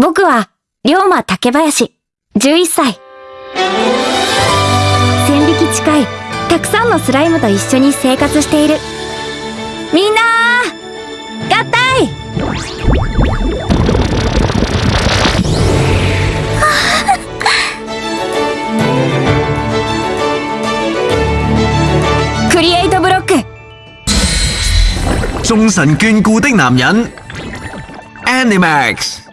僕は、龍馬竹林、11歳。千匹近い、たくさんのスライムと一緒に生活している。みんな合体 クリエイトブロック眾神眷顧的男人 Animax。